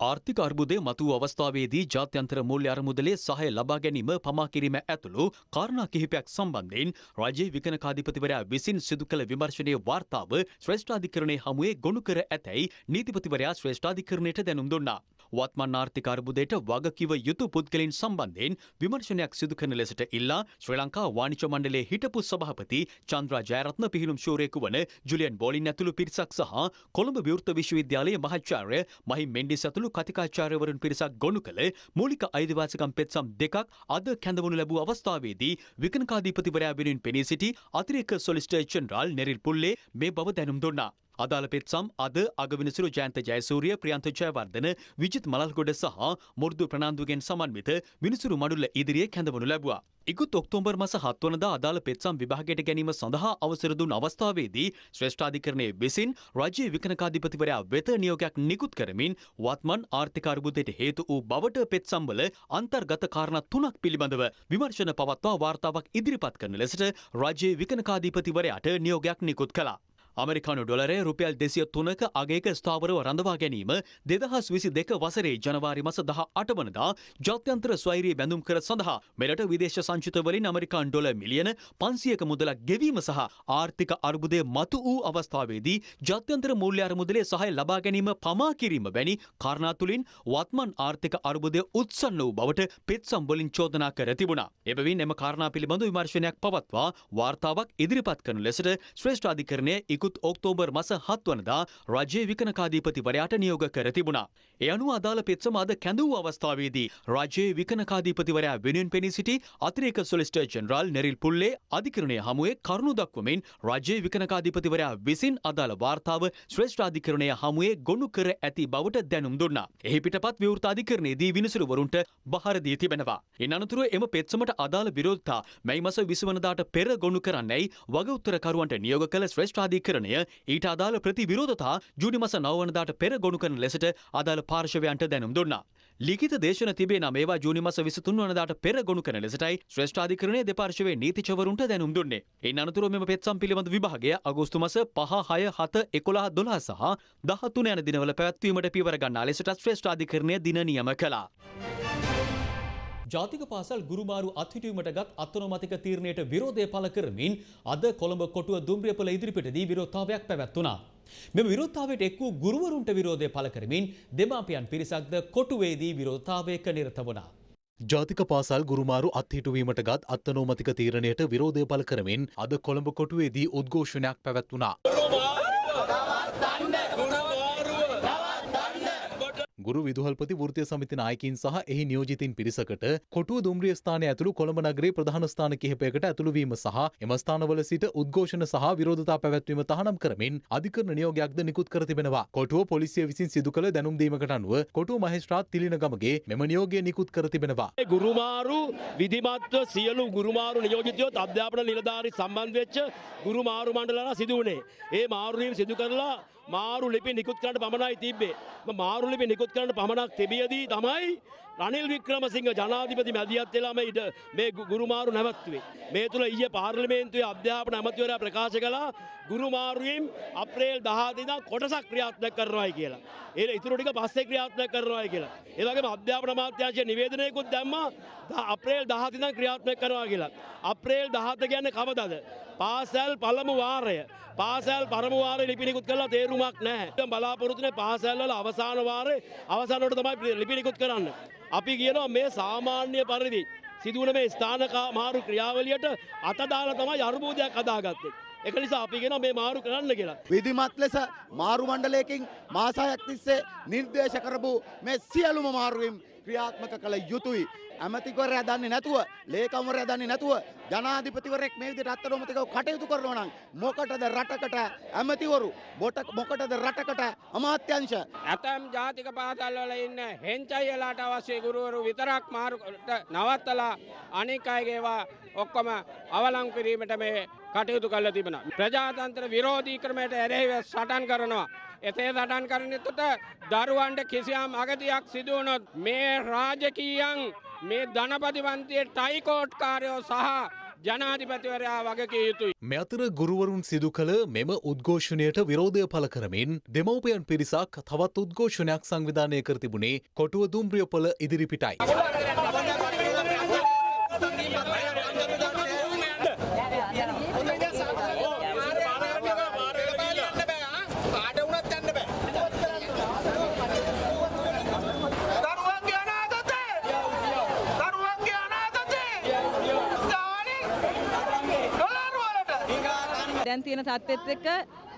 ආර්ථික අර්බුදය මතු අවස්ථාවේදී ජාත්‍යන්තර මූල්‍ය අරමුදලේ සහය ලබා ගැනීම පමා කිරීම ඇතුළු කාරණා කිහිපයක් සම්බන්ධයෙන් රජයේ විකනකාධිපතිවරයා විසින් සිදු කළ විමර්ශනයේ වාර්තාව ශ්‍රේෂ්ඨාධිකරණයේ හමුවේ ගොනු කර ඇතැයි නීතිපතිවරයා ශ්‍රේෂ්ඨාධිකරණයට දැනුම් දුන්නා. වත්මන් ආර්ථික අර්බුදයට වගකිව යුතු පුද්ගලින් සම්බන්ධයෙන් විමර්ශනයක් සිදු කරන ලෙසට ඉල්ලා ශ්‍රී ලංකා වාණිජ මණ්ඩලයේ හිටපු සභාපති චන්ද්‍රා ජයරත්න පිහිනුම් ශූරයෙකු වන ජුලියන් බෝලින් ඇතුළු පිරිසක් සහ කොළඹ විවෘත විශ්වවිද්‍යාලයේ මහාචාර්ය මහිම් මෙන්ඩිස් ඇතුළු කතිකාචාර්යවරුන් පිරිසක් ගොනු කළ මූලික අයිතිවාසිකම් පෙත්සම් දෙකක් අද කැඳවනු ලැබූ අවස්ථාවේදී විකනකාධීපතිවරයා වෙනුවෙන් පෙනී සිටි අතිරේක සොලිස්ටර් ජෙනරාල් නෙරිල් පුල්ලේ මේ බව දැනුම් දුන්නා. අදාළ පෙත්සම් අද අගවිනිසුරු ජයන්ත ජයසූරිය ප්‍රියන්ත ජයවර්ධන විජිත් මලල්ගොඩ සහ මුර්දු ප්‍රනාන්දුගෙන් සමන්විත විනිසුරු මඩුල්ල ඉදිරියේ කැඳවනු ලැබුවා. ඉකුත් ඔක්තෝබර් මස හත්වනදා අදාළ පෙත්සම් විභාගයට ගැනීම සඳහා අවසර දුන් අවස්ථාවේදී ශ්‍රේෂ්ඨාධිකරණයේ විසින් රජයේ විකනකාධිපතිවරයා වෙත නියෝගයක් නිකුත් කරමින් වත්මන් ආර්ථික අර්බුදයට හේතු වූ බවට පෙත්සම්වල අන්තර්ගත කාරණා තුනක් පිළිබඳව විමර්ශන පවත්වා වාර්තාවක් ඉදිරිපත් කරන ලෙසට රජයේ විකනකාධිපතිවරයාට නියෝගයක් නිකුත් කළා. අමරිකානු ඩොලරය රුපියල් දෙසිය තුනක අගේක ස්ථාවරව රඳවා ගැනීම දෙදහස් විසි දෙක වසරේ ජනවාරි මස දහ අටවනදා ජාත්‍යන්තර ස්වෛරී බැඳුම් කර සඳහා මෙරට විදේශ සංචිතවලින් අමරිකාන් ඩොල මිලියන පන්සියක මුදලක් ගෙවීම සහ ආර්ථික අර්බුදය මතු වූ අවස්ථාවේදී ජාත්‍යන්තර මූල්‍ය අරමුදලේ සහය ලබා ගැනීම පමා කිරීම වැනි කාරණා තුළින් වත්මන් ආර්ථික අර්බුදය උත්සන්න වූ බවට පෙත්සම් වලින් චෝදනා කර තිබුණා. එබැවින් එම කාරණා පිළිබඳ විමර්ශනයක් පවත්වා වාර්තාවක් ඉදිරිපත් කරනු ලෙසට ශ්‍රේෂ්ඨාධිකරණය ඉකුත් නිකුත් ඔක්තෝබර් මස හත්වනදා රජයේ විකනකාධීපතිවරයාට නියෝග කර තිබුණා. එ අනුව අදාළ පෙත්සම අද කැඳවූ අවස්ථාවේදී රජයේ විකනකාධීපතිවරයා වෙනුවෙන් පෙනී සිටි අතිරේක සොලිස්ටර් ජෙනරාල් නෙරිල් පුල්ලේ අධිකරණය හමුවේ කරුණු දක්වමින් රජයේ විකනකාධීපතිවරයා විසින් අදාළ වාර්තාව ශ්‍රේෂ්ඨාධිකරණය හමුවේ ගොනු කර ඇති බවට දැනුම් දුන්නා. එහි පිටපත් විවෘතාධිකරණයේදී විනිසුරුවරුන්ට බහර දී තිබෙනවා. ඉන් අනතුරුව එම පෙත්සමට අදාළ විරෝධතා මැයි මස විසවනදාට පෙර ගොනු කරන්නයි වග උත්තරකරුවන්ට නියෝග කළ ශ්‍රේෂ්ඨාධිකරණය ඊට අදාළ ප්‍රතිවිරෝධතා ජූනි මස නවවනදාට පෙර ගොනු කරන ලෙසට අදාළ පාර්ශවයන්ට දැනුම් දුන්නා. ලිඛිත දේශන තිබේ නම් ඒවා ජූනි මස 23 වනදාට පෙර ගොනු කරන ලෙසටයි ශ්‍රේෂ්ඨාධිකරණයේ දෙපාර්ශවයේ නීතිචවරුන්ට දැනුම් දුන්නේ. ඉන් අනතුරුව මෙම පෙත්සම් පිළිබඳ විභාගය අගෝස්තු මාස 5 6 7 11 12 සහ 13 යන දිනවල පැවැත්වීමට පියවර ගන්නා ලෙසට ශ්‍රේෂ්ඨාධිකරණය දින නියම කළා. ජාතික පාසල් ගුරුමාරු අත්හිටුවීමට ගත් අත්නොමතික තීරණයට විරෝධය පළ කරමින් අද කොළඹ කොටුව දුම්රියපොළ ඉදිරිපිටදී විරෝධතාවයක් පැවැත්වුණා. මෙම විරෝධතාවයට එක් වූ ගුරුවරුන්ට විරෝධය පළ කරමින් දෙමාපියන් පිරිසක්ද කොටුවේදී විරෝධතාවයක නිරත වුණා. ජාතික පාසල් ගුරුමාරු අත්හිටුවීමට ගත් අත්තනෝමතික තීරණයට විරෝධය පළ කරමින් අද කොළඹ කොටුවේදී උද්ඝෝෂණයක් පැවැත්වුණා. ගුරු විදුහල්පති වෘතිය සමිති නායකින් සහ එහි නියෝජිතින් පිරිසකට කොටුව දුම්රිය ස්ථානය ඇතුළු කොළඹ නගරේ ප්‍රධාන ස්ථාන කිහිපයකට ඇතුළුවීම සහ එම ස්ථානවල සිට උද්ඝෝෂණ සහ විරෝධතා පැවැත්වීම තහනම් කරමින් අධිකරණ නියෝගයක්ද නිකුත් කර තිබෙනවා. කොටුව පොලිසිය විසින් සිදු කළ දැනුම් දීමකට අනුව කොටුව මහේස්ත්‍රාත් තිලින ගමගේ මෙම නියෝගය නිකුත් කර තිබෙනවා. ගුරුමාරු විධිමත්ව සියලු ගුරුමාරු නියෝජිතයොත් අධ්‍යාපන නිලධාරි සම්බන්ධ වෙච්ච ගුරුමාරු මණ්ඩලලා සිදු වුණේ. ඒ මාරුවීම සිදු කරලා මාරු ලිපි නිකුත් කරන්න පමණයි තිබ්බේ. මාරු ලිපි නිකුත් කරන්න පමණක් තිබියදී තමයි රනිල් වික්‍රමසිංහ ජනාධිපති මැදිහත් වෙලාම ඉඩ මේ ගු- ගුරුමාරු නැවත්වේ. මේ තුළ ඊයේ පාර්ලිමේන්තුවේ අධ්‍යාපන ඇමතිවරයා ප්‍රකාශ කළා ගුරුමාරුවීම් අප්‍රේල් 10 ඉඳන් කොටසක් ක්‍රියාත්මක කරනවායි කියලා. ඒ ඉතුරු ටික පස්සේ ක්‍රියාත්මක කරනවායි කියලා. ඒ වගේම අධ්‍යාපන අමාත්‍යාංශය නිවේදනයකුත් දැම්මා ද- අප්‍රේල් 10 ඉඳන් ක්‍රියාත්මක කරනවා කියලා. අප්‍රේල් 17 කියන්නේ කවදද? පාසල් පළමු වාරය. පාසල් පරමු වාරය ලිපිනිකුත් කරලා තේරුමක් නැහැ. දැන් බලාපොරොත්තුනේ පාසල් වල අවසාන වාරේ අවසානවට තමයි ලිපිනිකුත් කරන්න. අපි කියනවා මේ සාමාන්‍ය පරිදි සිදුවන මේ ස්ථාන කා- මාරු ක්‍රියාවලියට අතදාලා තමයි අර්බුදයක් හදාගත්තේ. ඒක නිසා අපි කියනවා මේ මාරු කරන්න කියලා. විධිමත් ලෙස මාරු මණ්ඩලයකින් මාසායක් තිස්සේ නිර්දේශ කරපු මේ සියලුම මාරුවීම් ක්‍රියාත්මක කළ යුතුයි. ඇමතිවරයා දන්නේ නැතුව ලේකම්වරයා දන්නේ නැතුව ජනාධිපතිවරයෙක් මේ විදිහට අත්අඩංගුවටව කටයුතු කරනවා නම් මොකටද රටකට ඇමතිවරු බොට මොකටද රටකට අමාත්‍යංශ ඇතැම් ජාතික පාසල් වල ඉන්න හෙංචයිලාට අවශ්‍ය ගුරුවරු විතරක් මාරුට නවත්තලා අනික් අයගේවා ඔක්කොම අවලං කිරීමට මේ කටයුතු කල්ල තිබෙන. ප්‍රජාතන්ත්‍ර විරෝධී ක්‍රමයට ඇරෙහිව සටන් කරනවා. එතේ සටන් කරනතුට දරුවන්ට කිසියම් අගතියක් සිදුවනොත් මේ රාජකීයන් මේ ධනපතිවන්තයේ ටයිකෝට්කාරයෝ සහ ජනාධිපතිවරයා වගකිය යුතුයි. මෙ අතර ගුරුවරුන් සිදු කළ මෙම උද්ඝෝෂණයට විරෝධය පළ කරමින් දෙමවපයන් පිරිසක් තවත් උද්ඝෝෂණයක් සංවිධානය කර තිබුණේ කොටුව දුම්රියපොල ඉදිරිපිටයි. දැන් තියෙන තත්ත්වෙත් එක්ක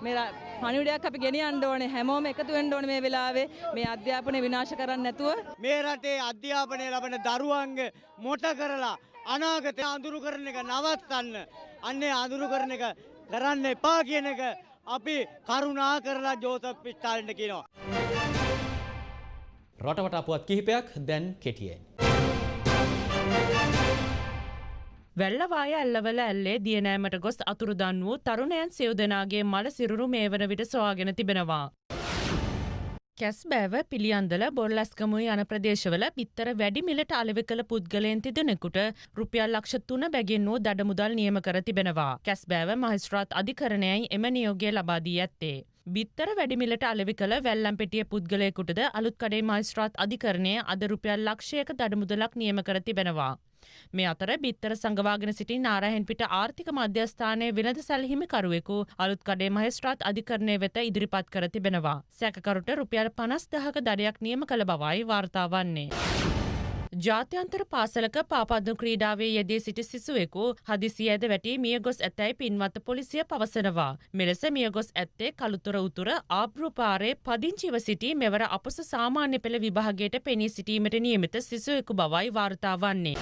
මේ පණිවිඩයක් අපි ගෙනියන්න ඕනේ හැමෝම එකතු වෙන්න ඕනේ මේ වෙලාවේ මේ අධ්‍යාපනය විනාශ කරන්න නැතුව මේ රටේ අධ්‍යාපනය ලබන දරුවන්ගේ මොට කරලා අනාගතය අඳුරු කරන එක නවත්තන්න අන්නේ අඳුරු කරන එක කරන්න එපා කියන එක අපි කරුණා කරලා ජෝතප් පිස්ටාලට කියනවා. රටවට අපුවත් කිහිපයක් දැන් කෙටියෙන්. වැල්ලවාය ඇල්ලවල ඇල්ලේ දියනෑමට ගොස් අතුරුදන් වූ තරුණයන් සියෝදනාගේ මල සිරුරු මේ වන විට සොයාගෙන තිබෙනවා. කැස් බෑව පිළියන්දල බොල්ලස්කමුයි යන ප්‍රදේශවල බිත්තර වැඩි මිලට අලෙවි කළ පුද්ගලයන් තිදෙනෙකුට රුපියල් ලක්ෂ තුන බැගින් වූ දඩමුදල් නියම කර තිබෙනවා. කැස් බෑව මහිස්ත්‍රාත් අධිකරණයයි එම නියෝගය ලබාදී ඇත්තේ. බිත්තර වැඩිමිලට අලෙවි කළ වැල්ලම් පෙටිය පුද්ගලයකුටද අලුත් කඩේ මයිස්ත්‍රාත් අධිකරණය අද රුපියල් ලක්ෂයක දඩමුදලක් නියම කර තිබෙනවා. මේ අතර බිත්තර සංගවාගෙන සිටි නාරහෙන් පිට ආර්ථික මධ්‍යස්ථානය වෙනද සැලහිමිකරුවෙකු අලුත් කඩේ මහෙස්ත්‍රාත් අධිකරණය වෙත ඉදිරිපත් කර තිබෙනවා. සැකකරුට රුපියල් පනස් දහක දඩයක් නියම කළ බවයි වාර්තාවන්නේ. ජාත්‍යන්තර පාසලක පාපද්දු ක්‍රීඩාවේ යෙදී සිටි සිසුවෙකු හදිසි ඇද වැටි මිය ගොස් ඇතැයි පින්වත පොලිසිය පවසනවා. මෙලෙස මිය ගොස් ඇත්තේ කළුතුර උතුර ආබ්‍රපාරේ පදිංචිව සිටි මෙවර අපස සාමාන්‍ය පෙළ විභාගයට පෙනී සිටීමට නියමිත සිසුවෙකු බවයි වාර්තාවන්නේ.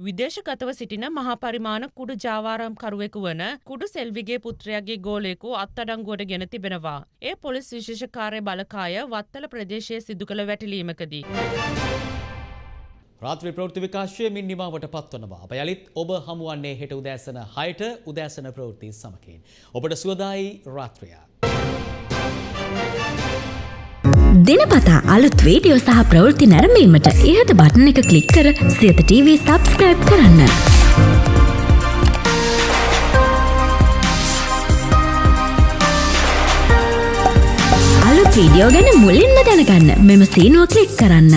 විදේශගතව සිටින මහාපරිමාණ කුඩු ජාවාරම්කරුවෙකු වන කුඩු සෙල්විගේ පුත්‍රයාගේ ගෝලයෙකු අත්තඩංගුවට ගෙන තිබෙනවා. ඒ පොලිස් විශේෂකාරය බලකාය වත්තල ප්‍රදේශයේ සිදු කළ වැටිලීමකදී. රාත්‍රී ප්‍රවෘත්ති විකාශයමින් නිමාවට පත්වනවා. අප යළිත් ඔබ හමුවන්නේ හෙට උදෑසන හයට උදෑසන ප්‍රවෘත්ති සමකින්. ඔබට සුවදායි රාත්‍රයා. දිනපතා අලුත් වීඩියෝ සහ ප්‍රවෘත්ති නැරඹීමට ඉහත බටන එක ක්ලික් කර සියත TV සබස්ක්‍රයිබ් කරන්න. අලුත් වීඩියෝ ගැන මුලින්ම දැනගන්න මෙම සීනුව ක්ලික් කරන්න.